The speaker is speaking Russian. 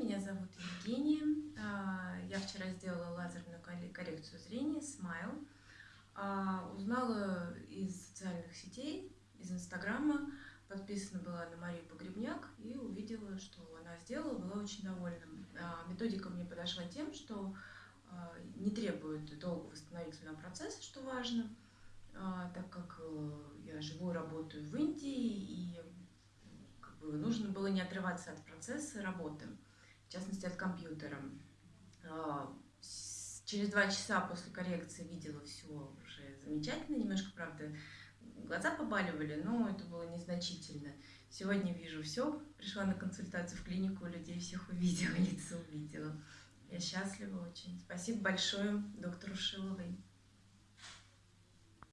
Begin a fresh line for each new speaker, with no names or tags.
меня зовут Евгения. А, я вчера сделала лазерную коррекцию зрения Smile. А, узнала из социальных сетей, из Инстаграма, подписана была на Марию Погребняк и увидела, что она сделала, была очень довольна. А, методика мне подошла тем, что не требует долгого восстановительного процесса, что важно, так как э, я живу и работаю в Индии, и нужно было не отрываться от процесса работы, в частности от компьютера. А, через два часа после коррекции видела все уже замечательно, немножко, правда, глаза побаливали, но это было незначительно. Сегодня вижу все, пришла на консультацию в клинику, людей всех увидела, лица увидела. Я счастлива очень. Спасибо большое доктору Шиловой.